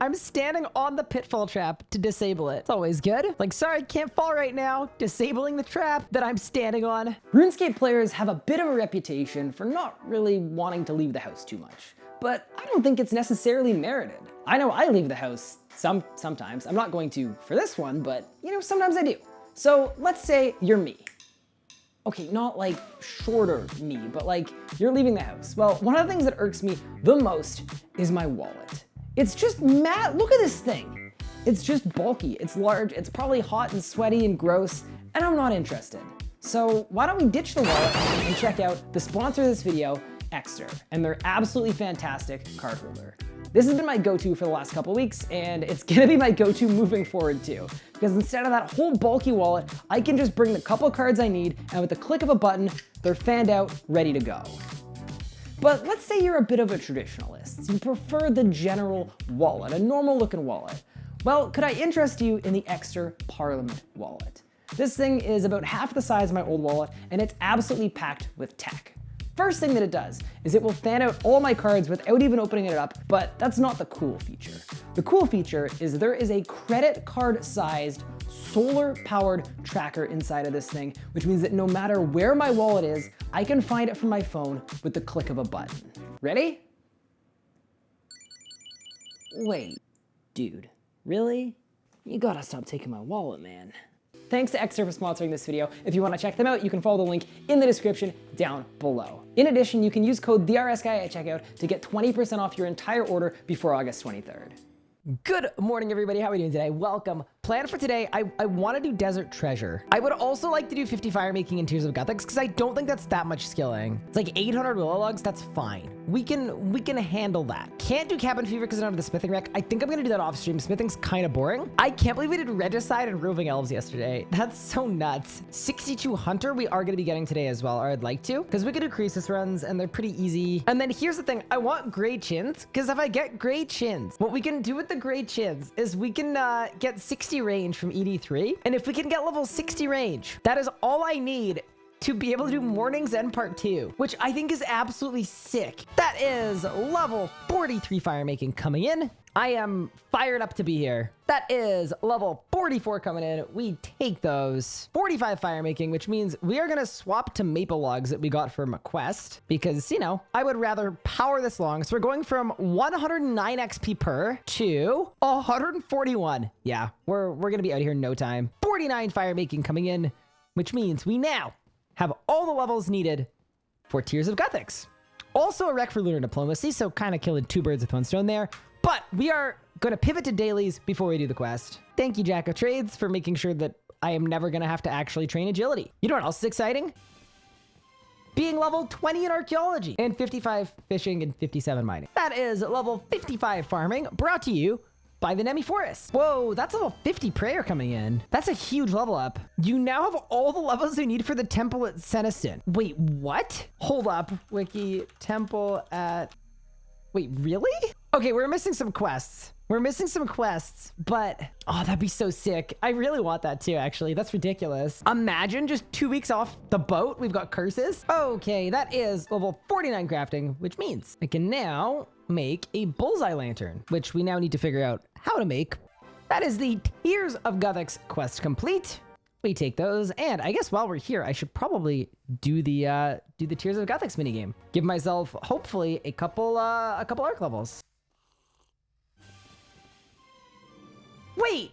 I'm standing on the pitfall trap to disable it. It's always good. Like, sorry, can't fall right now. Disabling the trap that I'm standing on. RuneScape players have a bit of a reputation for not really wanting to leave the house too much. But I don't think it's necessarily merited. I know I leave the house some sometimes. I'm not going to for this one, but you know, sometimes I do. So let's say you're me. Okay, not like shorter me, but like you're leaving the house. Well, one of the things that irks me the most is my wallet. It's just mad, look at this thing. It's just bulky, it's large, it's probably hot and sweaty and gross, and I'm not interested. So why don't we ditch the wallet and check out the sponsor of this video, Ekster, and their absolutely fantastic card holder. This has been my go-to for the last couple weeks, and it's gonna be my go-to moving forward too. Because instead of that whole bulky wallet, I can just bring the couple cards I need, and with the click of a button, they're fanned out, ready to go. But let's say you're a bit of a traditionalist. You prefer the general wallet, a normal looking wallet. Well, could I interest you in the Ekster Parliament wallet? This thing is about half the size of my old wallet, and it's absolutely packed with tech. First thing that it does is it will fan out all my cards without even opening it up, but that's not the cool feature. The cool feature is there is a credit card sized solar powered tracker inside of this thing, which means that no matter where my wallet is, I can find it from my phone with the click of a button. Ready? Wait, dude, really? You gotta stop taking my wallet, man. Thanks to Ekster for sponsoring this video. If you want to check them out, you can follow the link in the description down below. In addition, you can use code TheRSGuy at checkout to get 20% off your entire order before August 23rd. Good morning, everybody. How are we doing today? Welcome plan for today, I, I want to do Desert Treasure. I would also like to do 50 fire making in Tears of Guthix because I don't think that's that much skilling. It's like 800 willow logs. That's fine. We can we can handle that. Can't do Cabin Fever because I don't have the smithing rec. I think I'm going to do that off stream. Smithing's kind of boring. I can't believe we did Regicide and Roving Elves yesterday. That's so nuts. 62 Hunter we are going to be getting today as well, or I'd like to, because we could do Croesus runs and they're pretty easy. And then here's the thing. I want gray chins because if I get gray chins, what we can do with the gray chins is we can uh, get 60 range from ED3. And if we can get level 60 range, that is all I need to be able to do Mourning's End Part 2, which I think is absolutely sick. That is level 43 fire making coming in. I am fired up to be here. That is level 44 coming in. We take those. 45 fire making, which means we are going to swap to maple logs that we got from a quest because, you know, I would rather power this long. So we're going from 109 XP per to 141. Yeah, we're, we're going to be out here in no time. 49 fire making coming in, which means we now have all the levels needed for Tears of Guthix. Also a rec for Lunar Diplomacy, so kind of killing two birds with one stone there. But we are going to pivot to dailies before we do the quest. Thank you, Jack of Trades, for making sure that I am never going to have to actually train agility. You know what else is exciting? Being level 20 in archaeology and 55 fishing and 57 mining. That is level 55 farming brought to you by the Nemi Forest. Whoa, that's level 50 prayer coming in. That's a huge level up. You now have all the levels you need for the temple at Senntisten. Wait, what? Hold up, Wiki. Temple at... Wait, really? Okay, we're missing some quests. We're missing some quests, but oh, that'd be so sick. I really want that too, actually. That's ridiculous. Imagine just two weeks off the boat. We've got curses. Okay, that is level 49 crafting, which means I can now make a bullseye lantern, which we now need to figure out how to make. That is the Tears of Guthix quest complete. We take those, and I guess while we're here, I should probably do the uh, do the Tears of Guthix minigame. Give myself, hopefully, a couple uh, a couple arc levels. Wait,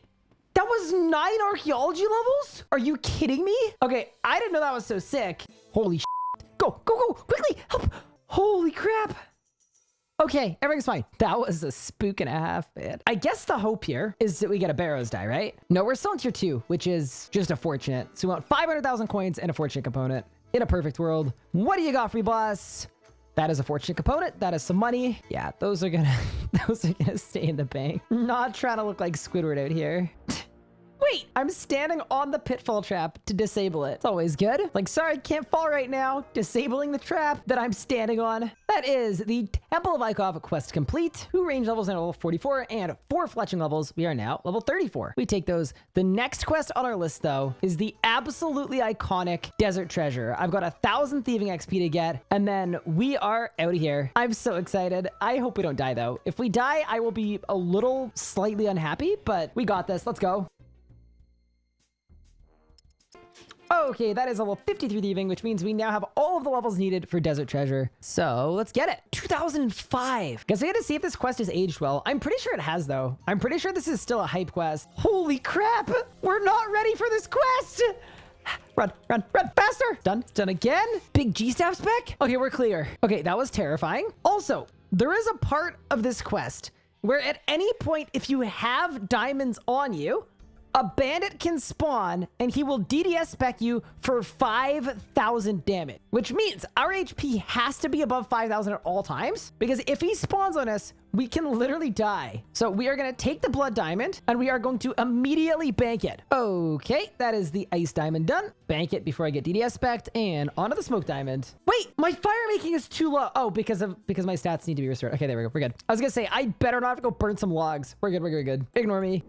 that was nine archaeology levels? Are you kidding me? Okay, I didn't know that was so sick. Holy Go, go, go, quickly, help. Holy crap. Okay, everything's fine. That was a spook and a half, man. I guess the hope here is that we get a Barrows dye, right? No, we're still in tier two, which is just a fortunate. So we want 500,000 coins and a fortunate component. In a perfect world, what do you got, free boss? That is a fortunate component. That is some money. Yeah, those are gonna, those are gonna stay in the bank. Not trying to look like Squidward out here. Wait, I'm standing on the pitfall trap to disable it. It's always good. Like, sorry, can't fall right now. Disabling the trap that I'm standing on. That is the Temple of Ikov quest complete. Two range levels now level 44 and four fletching levels. We are now level 34. We take those. The next quest on our list, though, is the absolutely iconic Desert Treasure. I've got a thousand thieving XP to get, and then we are out of here. I'm so excited. I hope we don't die, though. If we die, I will be a little slightly unhappy, but we got this. Let's go. Okay, that is level 53 thieving, which means we now have all of the levels needed for Desert Treasure. So let's get it. 2005. Guess we to see if this quest has aged well. I'm pretty sure it has, though. I'm pretty sure this is still a hype quest. Holy crap! We're not ready for this quest! Run, run, run, faster! Done, done again. Big G-Staff spec? Okay, we're clear. Okay, that was terrifying. Also, there is a part of this quest where at any point, if you have diamonds on you, a bandit can spawn and he will DDS spec you for 5,000 damage, which means our HP has to be above 5,000 at all times because if he spawns on us, we can literally die. So we are going to take the blood diamond and we are going to immediately bank it. Okay, that is the ice diamond done. Bank it before I get DDS spec and onto the smoke diamond. Wait, my fire making is too low. Oh, because of because my stats need to be restored. Okay, there we go. We're good. I was going to say, I better not go burn some logs. We're good. We're good. We're good. Ignore me.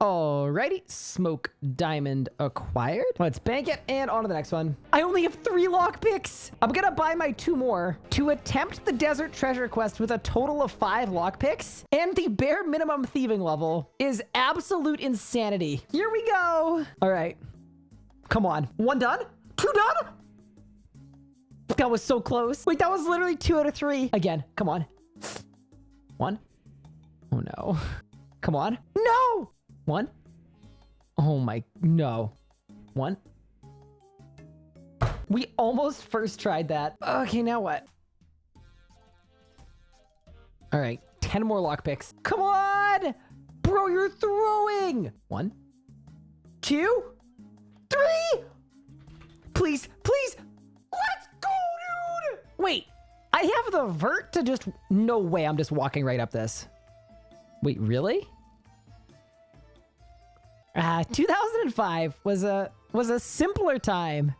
Alrighty, smoke diamond acquired. Let's bank it and on to the next one. I only have three lockpicks. I'm gonna buy my two more to attempt the desert treasure quest with a total of five lockpicks. And the bare minimum thieving level is absolute insanity. Here we go. All right, come on. One done, two done. That was so close. Wait, that was literally two out of three. Again, come on. One. Oh no. Come on. No! One. Oh my, no. One. We almost first tried that. Okay, now what? All right, 10 more lockpicks. Come on! Bro, you're throwing! One, two, three! Please, please! Let's go, dude! Wait, I have the vert to just... No way, I'm just walking right up this. Wait, really? Uh, 2005 was a was a simpler time.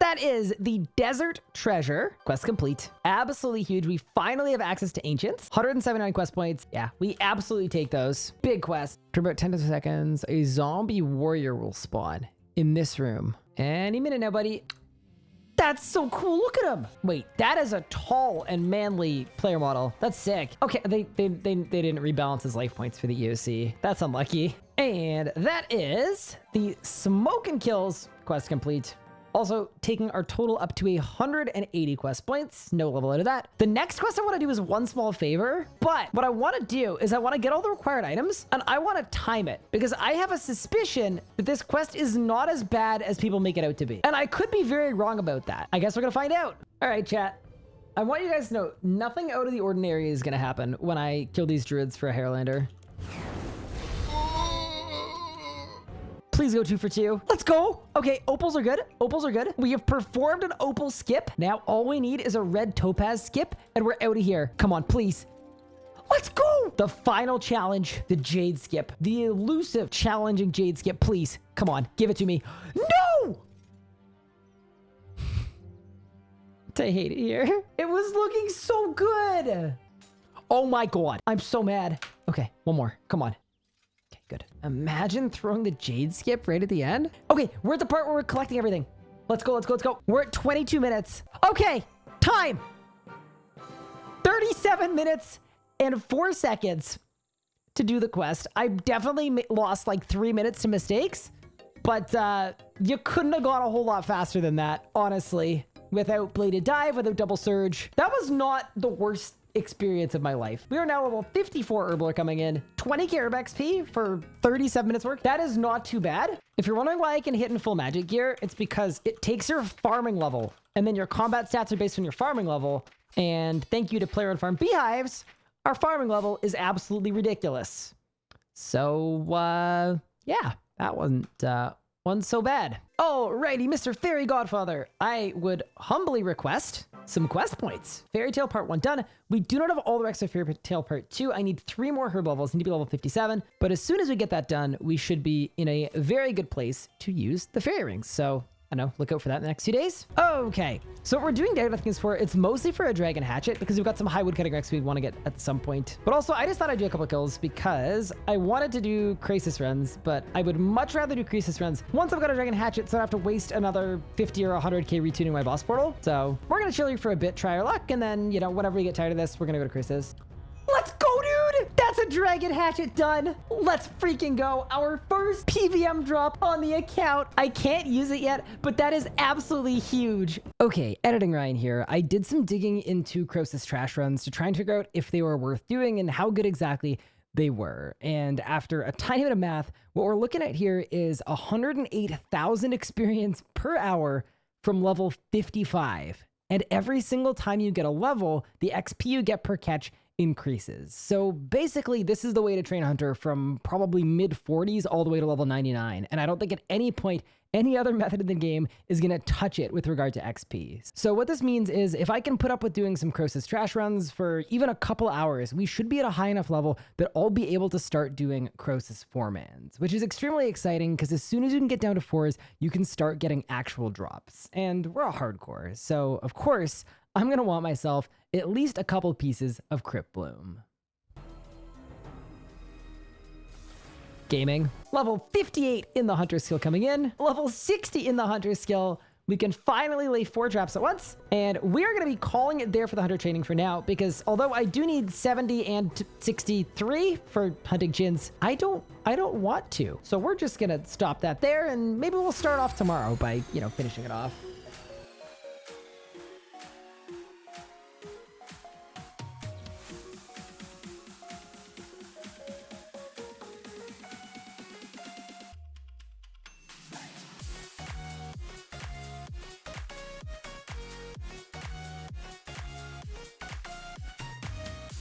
That is the Desert Treasure. Quest complete. Absolutely huge. We finally have access to Ancients. 179 quest points. Yeah, we absolutely take those. Big quest. For about 10 seconds, a zombie warrior will spawn in this room. Any minute now, buddy. That's so cool. Look at him. Wait, that is a tall and manly player model. That's sick. Okay, they, they, they, they didn't rebalance his life points for the EOC. That's unlucky. And that is the Smoking Kills quest complete. Also, taking our total up to 180 quest points. No level out of that. The next quest I want to do is one small favor. But what I want to do is I want to get all the required items and I want to time it because I have a suspicion that this quest is not as bad as people make it out to be. And I could be very wrong about that. I guess we're going to find out. All right, chat. I want you guys to know nothing out of the ordinary is going to happen when I kill these druids for a Harralander. Please go two for two. Let's go. Okay, opals are good. Opals are good. We have performed an opal skip. Now all we need is a red topaz skip and we're out of here. Come on, please. Let's go. The final challenge, the jade skip. The elusive challenging jade skip. Please, come on, give it to me. No! I hate it here. It was looking so good. Oh my god. I'm so mad. Okay, one more. Come on. Imagine throwing the Jade skip right at the end. Okay, we're at the part where we're collecting everything. Let's go, let's go, let's go. We're at 22 minutes. Okay, time. 37 minutes and four seconds to do the quest. I definitely lost like three minutes to mistakes, but uh, you couldn't have gone a whole lot faster than that, honestly. Without bladed dive, without double surge. That was not the worst experience of my life. We are now level 54 Herblore coming in, 20 Carib XP for 37 minutes work. That is not too bad. If you're wondering why I can hit in full magic gear, it's because it takes your farming level and then your combat stats are based on your farming level. And thank you to Player Owned Farm Beehives, our farming level is absolutely ridiculous. So, uh, yeah, that wasn't, uh, wasn't so bad. Alrighty, Mr. Fairy Godfather, I would humbly request some quest points. Fairy Tale Part 1 done. We do not have all the rest of Fairy Tale Part 2. I need three more herb levels. I need to be level 57. But as soon as we get that done, we should be in a very good place to use the fairy rings. So I know, look out for that in the next few days. Okay, so what we're doing Dagger Things for, it's mostly for a Dragon Hatchet because we've got some high wood cutting Rex we'd want to get at some point. But also, I just thought I'd do a couple kills because I wanted to do Croesus runs, but I would much rather do Croesus runs once I've got a Dragon Hatchet so I don't have to waste another 50 or 100k retuning my boss portal. So we're going to chill here for a bit, try our luck, and then, you know, whenever we get tired of this, we're going to go to Croesus. Let's go, a Dragon Hatchet done. Let's freaking go. Our first PVM drop on the account. I can't use it yet, but that is absolutely huge. Okay, editing Ryan here. I did some digging into Croesus trash runs to try and figure out if they were worth doing and how good exactly they were. And after a tiny bit of math, what we're looking at here is 108,000 experience per hour from level 55. And every single time you get a level, the XP you get per catch increases. So basically, this is the way to train Hunter from probably mid 40s all the way to level 99. And I don't think at any point any other method in the game is going to touch it with regard to XP. So what this means is if I can put up with doing some Croesus trash runs for even a couple hours, we should be at a high enough level that I'll be able to start doing Croesus four-mans, which is extremely exciting because as soon as you can get down to fours, you can start getting actual drops. And we're a hardcore, so of course, I'm going to want myself at least a couple pieces of Cryptbloom. Gaming. Level 58 in the Hunter skill coming in. Level 60 in the Hunter skill. We can finally lay four traps at once. And we're going to be calling it there for the Hunter training for now, because although I do need 70 and 63 for hunting Djinns, I don't I don't want to. So we're just going to stop that there, and maybe we'll start off tomorrow by, you know, finishing it off.